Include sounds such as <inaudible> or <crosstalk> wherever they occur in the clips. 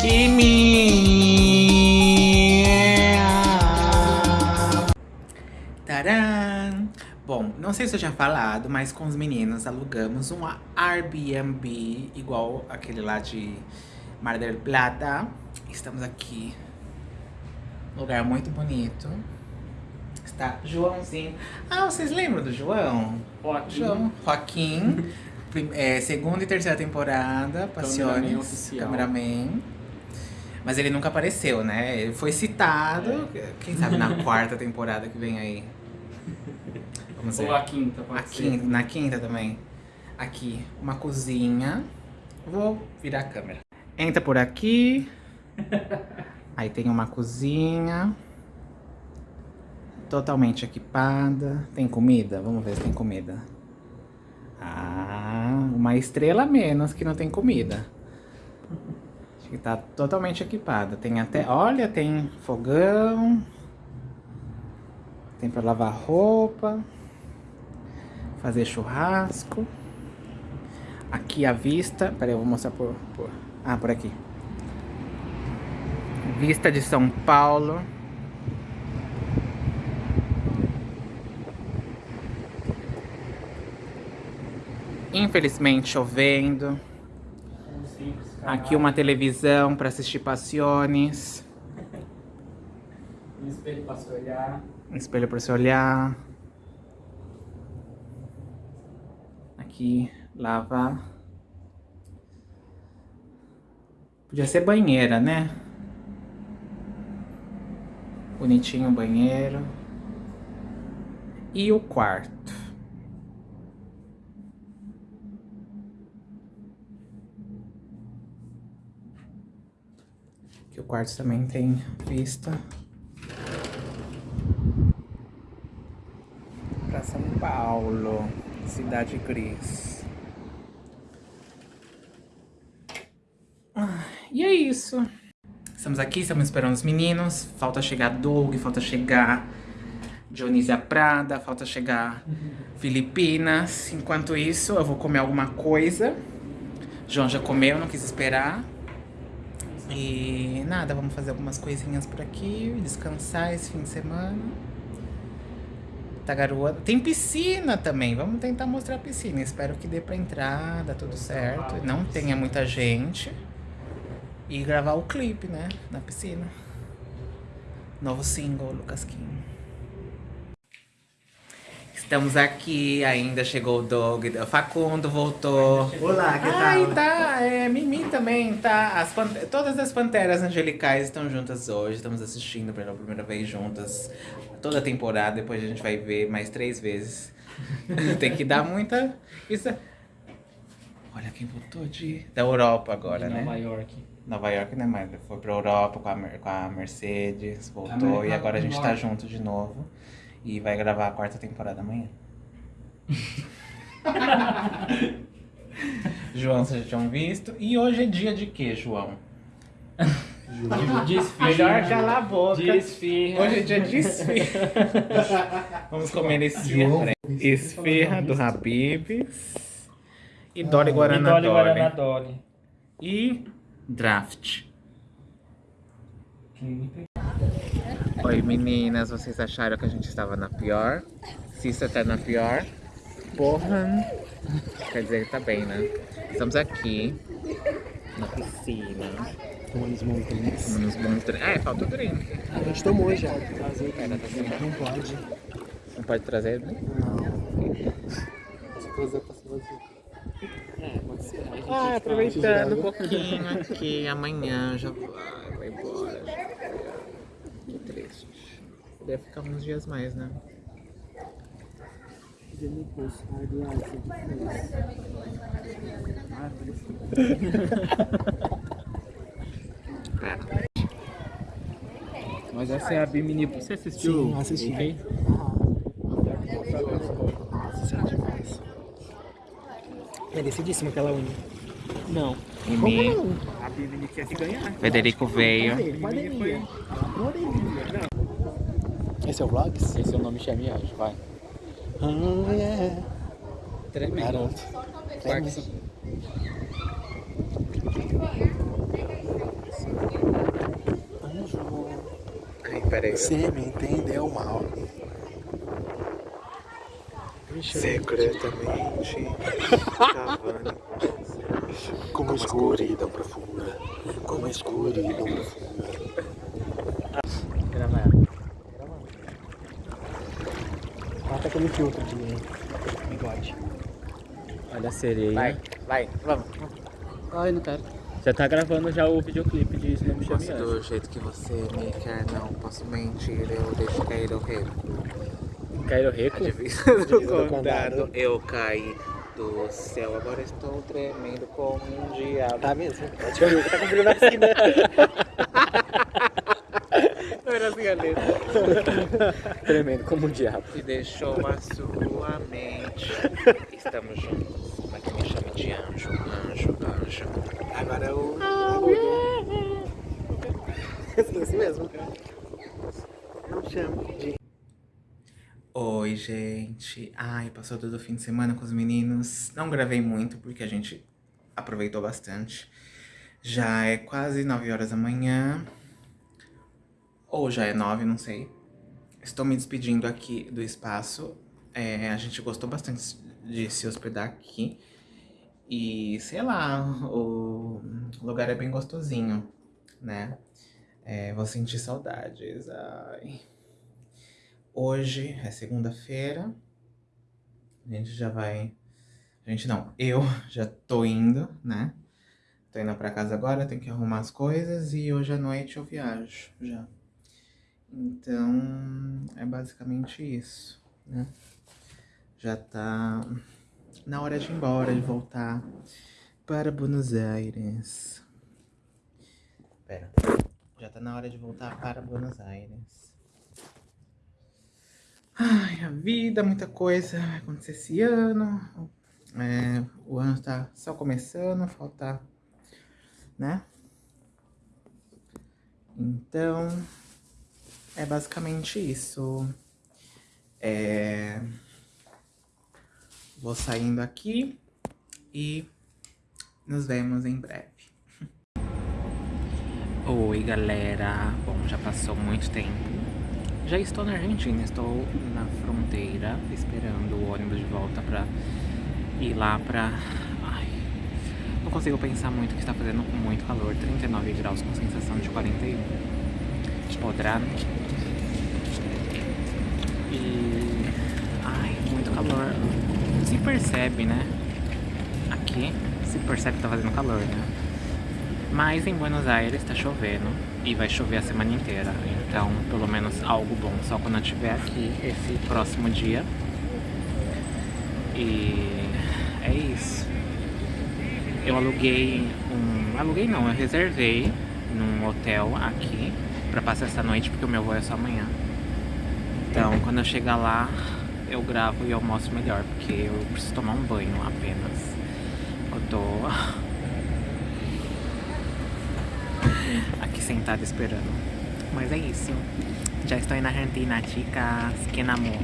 Kimi! Tcharam! Bom, não sei se eu tinha falado, mas com os meninos alugamos um Airbnb igual aquele lá de Mar del Plata. Estamos aqui, lugar muito bonito. Está Joãozinho. Ah, vocês lembram do João? Joaquim. João. Joaquim. <laughs> É, segunda e terceira temporada, Cameraman Passiones. oficial. Cameraman. Mas ele nunca apareceu, né? Ele foi citado, quem sabe na quarta temporada que vem aí. Vamos ver. Ou a quinta, A pode ser. quinta, na quinta também. Aqui, uma cozinha. Vou virar a câmera. Entra por aqui. <laughs> Aí tem uma cozinha. Totalmente equipada. Tem comida? Vamos ver se tem comida. Ah, uma estrela a menos que não tem comida. Que tá totalmente equipada. Tem até, olha, tem fogão. Tem pra lavar roupa. Fazer churrasco. Aqui a vista. Peraí, eu vou mostrar por, por. Ah, por aqui. Vista de São Paulo. Infelizmente chovendo. Aqui uma televisão para assistir passiones. Um espelho pra se olhar. Um espelho para se olhar. Aqui, lavar. Podia ser banheira, né? Bonitinho o banheiro. E o quarto. Quarto também tem vista. Pra São Paulo, cidade gris. Ah, E é isso. Estamos aqui, estamos esperando os meninos. Falta chegar Doug, falta chegar Dionísia Prada, falta chegar Filipinas. Enquanto isso, eu vou comer alguma coisa. João já comeu, não quis esperar. E nada, vamos fazer algumas coisinhas por aqui, descansar esse fim de semana. Tá garoa. Tem piscina também. Vamos tentar mostrar a piscina. Espero que dê pra entrar, dá tudo certo. Não tenha muita gente. E gravar o clipe, né? Na piscina. Novo single, Lucas Kim. Estamos aqui, ainda chegou o Doug. O Facundo voltou. Olá, que Ai, tal? tá. É, Mimi também tá. As Todas as panteras angelicais estão juntas hoje. Estamos assistindo pela primeira vez juntas. Toda a temporada. Depois a gente vai ver mais três vezes. Tem que dar muita. Isso é- Olha quem voltou de. Da Europa agora, de né? Nova York. Nova York, né, mas foi pra Europa com a, Mer- com a Mercedes, voltou América e agora a do gente tá junto de novo. E vai gravar a quarta temporada amanhã. <laughs> João, vocês já tinham visto. E hoje é dia de quê, João? Desfirra. Melhor calar a boca. Desfirra. Hoje é dia de esfirra. Vamos comer esfirra. Esfirra do Habibs. E Dolly Guaraná Dolly Dolly. Guaraná Dolly. E draft. Oi meninas, vocês acharam que a gente estava na pior? Cissa tá na pior. Porra! Quer dizer que tá bem, né? Estamos aqui na piscina. Tomando os montanhas. Tomando uns bons drinks. É, falta o drink. A gente tomou já. Trazer aqui. Pera, tá certo. Não pode. Não pode trazer drink? Não. Se trazer vazio. É, pode ser. Ah, aproveitando um pouquinho aqui, amanhã já vai, vai embora. Deve ficar uns dias mais, né? <laughs> Mas essa é a Bimini. Você assistiu? Sim, assisti. Ok? Nossa, demais. Merecidíssima aquela unha. Não. Mimi. Como não? A Mimi quer se ganhar. Federico veio. Pandemia. Pandemia. Esse é o Vlogs? Esse é o nome Chamiage, vai. Oh, yeah. Tremendo. Garoto. Tremendo. Peraí. Você me entendeu mal. Secretamente, <laughs> Cavani cavando como escuridão profunda. Como escuridão profunda. Grava ela. Grava. Bota aquele filtro de bigode. Olha a sereia. Vai, vai, vamos. Ai, não quero. Já tá gravando já o videoclipe de Não Me Chame Posso Anjo. do jeito que você me quer, não posso mentir, eu deixo cair o rei. Cairo Reco? Divisa <laughs> do do condado, condado. eu caí do céu, agora estou tremendo como um diabo. Tá mesmo? Acho que eu tá cumprindo a vacina. Não era assim a. Tremendo como um diabo. E deixou a sua mente. Estamos juntos, pra que me chame de anjo, anjo, anjo. Agora o agudo. Assim mesmo. Não chamo de Oi, gente. Ai, passou todo o fim de semana com os meninos. Não gravei muito porque a gente aproveitou bastante. Já é quase 9 horas da manhã. Ou já é 9, não sei. Estou me despedindo aqui do espaço. É, a gente gostou bastante de se hospedar aqui. E, sei lá, o lugar é bem gostosinho, né? É, vou sentir saudades. Ai... Hoje é segunda-feira. A gente já vai. A gente não, eu <laughs> já tô indo, né? Tô indo pra casa agora, tenho que arrumar as coisas e hoje à noite eu viajo já. Então, é basicamente isso, né? Já tá na hora de ir embora, de voltar para Buenos Aires. Pera, já tá na hora de voltar para Buenos Aires. Ai, a vida, muita coisa vai acontecer esse ano. É, o ano tá só começando, falta, né? Então, é basicamente isso. É, vou saindo aqui e nos vemos em breve. Oi, galera. Bom, já passou muito tempo. Já estou na Argentina, estou na fronteira esperando o ônibus de volta pra ir lá pra... Ai, não consigo pensar muito que está fazendo muito calor, 39 graus com sensação de 41. Podrá... E... Ai, muito calor. Se percebe, né? Aqui se percebe que tá fazendo calor, né? Mas em Buenos Aires tá chovendo e vai chover a semana inteira. Então, pelo menos algo bom só quando eu estiver aqui esse próximo dia. E é isso. Eu aluguei um. Aluguei não, eu reservei num hotel aqui pra passar essa noite porque o meu voo é só amanhã. Então, quando eu chegar lá, eu gravo e eu mostro melhor, porque eu preciso tomar um banho apenas. Eu tô aqui sentada esperando. Mas é isso. Já estou na Argentina, chicas. Que namor.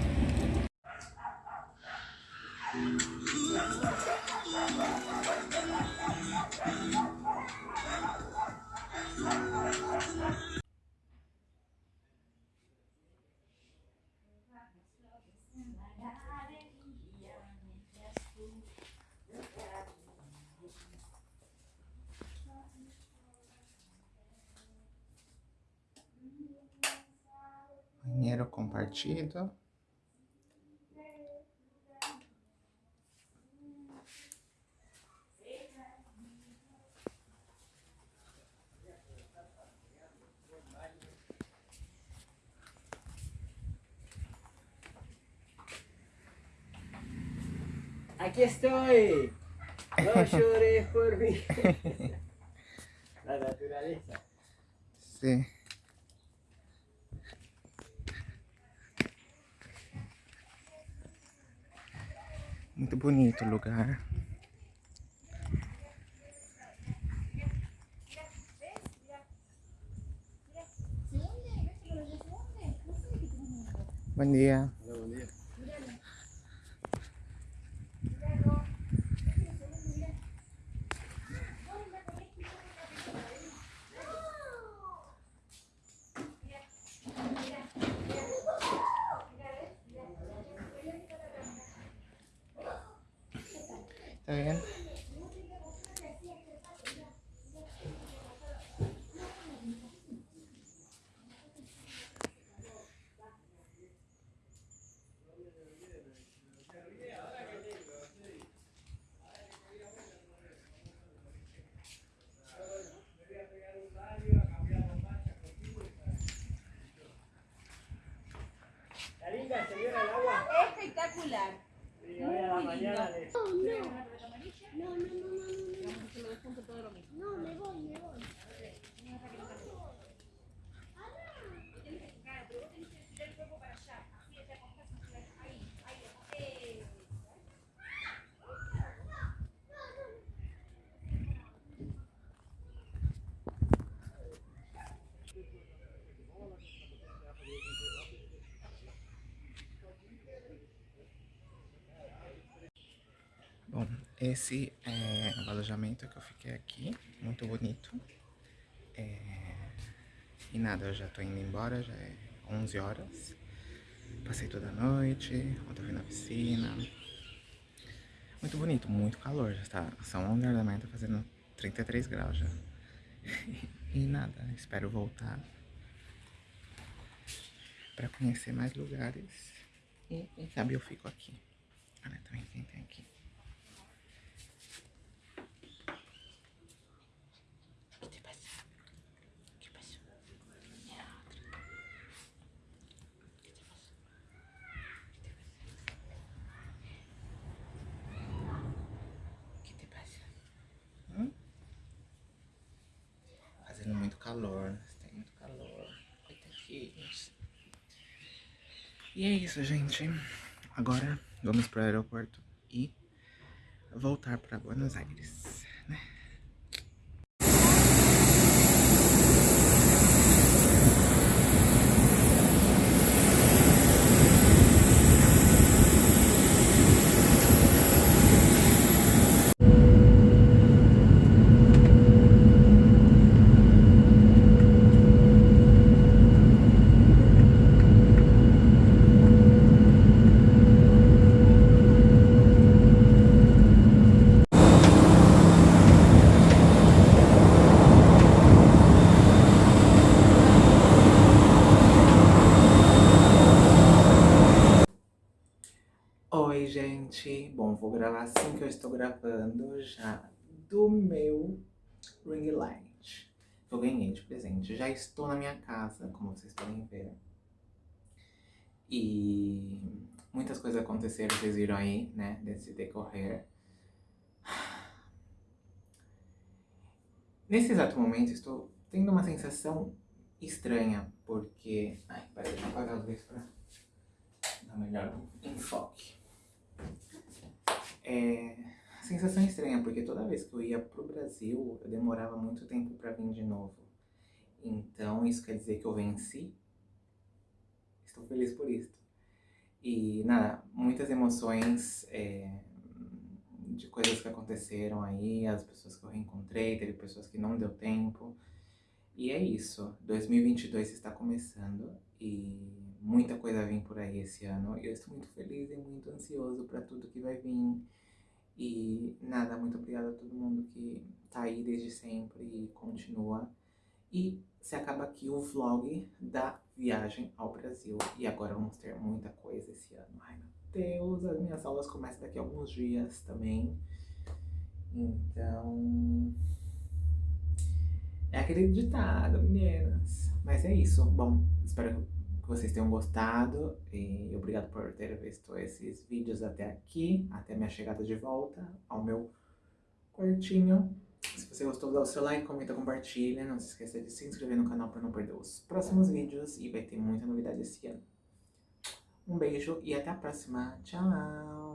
Banheiro compartido. Aquí estoy. No <laughs> llores por mí. <laughs> La naturaleza. Sim. Muito bonito o lugar. Bom dia. Tá vendo? Espectacular. No, No, no, no, no, no. no. no me voy, me voy. Esse é o alojamento que eu fiquei aqui, muito bonito. É... E nada, eu já tô indo embora, já é 11 horas. Passei toda a noite, ontem fui na piscina. Muito bonito, muito calor, já tá, são 11 horas da manhã, tá fazendo 33 graus já. <laughs> E nada, espero voltar pra conhecer mais lugares. E sabe eu fico aqui. Olha também quem tem aqui. O que te passa? O que passou? Minha outra. O que te passou? O que te passa? Hum? Fazendo muito calor, tem muito calor. Coitadinhos. E é isso, gente. Agora vamos para o aeroporto e voltar para Buenos Aires, né? Oi, gente. Bom, vou gravar assim que eu estou gravando já do meu ring light. Eu ganhei de presente. Já estou na minha casa, como vocês podem ver. E muitas coisas aconteceram, vocês viram aí, né, desse decorrer. Nesse exato momento, estou tendo uma sensação estranha, porque... Ai, peraí, deixa eu apagar a luz pra dar melhor enfoque. É... Sensação estranha, porque toda vez que eu ia pro Brasil, eu demorava muito tempo pra vir de novo. Então, isso quer dizer que eu venci? Estou feliz por isso. E, nada, muitas emoções é, de coisas que aconteceram aí, as pessoas que eu reencontrei, teve pessoas que não deu tempo. E é isso, 2022 está começando e muita coisa vem por aí esse ano. Eu estou muito feliz e muito ansioso para tudo que vai vir. E nada, muito obrigada a todo mundo que tá aí desde sempre e continua. E se acaba aqui o vlog da viagem ao Brasil. E agora vamos ter muita coisa esse ano. Ai meu Deus, as minhas aulas começam daqui a alguns dias também. Então... É aquele ditado, meninas. Mas é isso. Bom, espero que vocês tenham gostado. E obrigado por ter visto esses vídeos até aqui. Até minha chegada de volta ao meu quartinho. Se você gostou, dá o seu like, comenta, compartilha. Não se esqueça de se inscrever no canal para não perder os próximos vídeos. E vai ter muita novidade esse ano. Um beijo e até a próxima. Tchau!